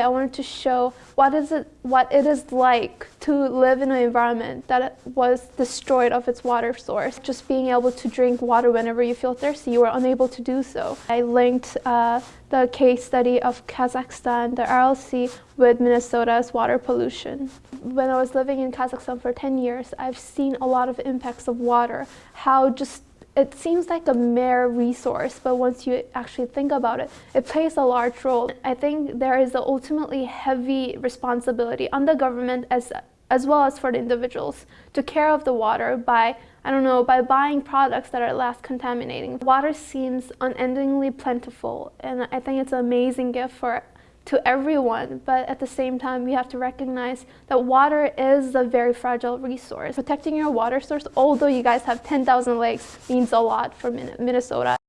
I wanted to show what is it, what it is like to live in an environment that was destroyed of its water source. Just being able to drink water whenever you feel thirsty, you were unable to do so. I linked uh, the case study of Kazakhstan, the Aral Sea, with Minnesota's water pollution. When I was living in Kazakhstan for 10 years, I've seen a lot of impacts of water, how just it seems like a mere resource, but once you actually think about it, it plays a large role. I think there is an ultimately heavy responsibility on the government as, as well as for the individuals to care of the water by, I don't know, by buying products that are less contaminating. Water seems unendingly plentiful, and I think it's an amazing gift for to everyone, but at the same time, we have to recognize that water is a very fragile resource. Protecting your water source, although you guys have 10,000 lakes, means a lot for Minnesota.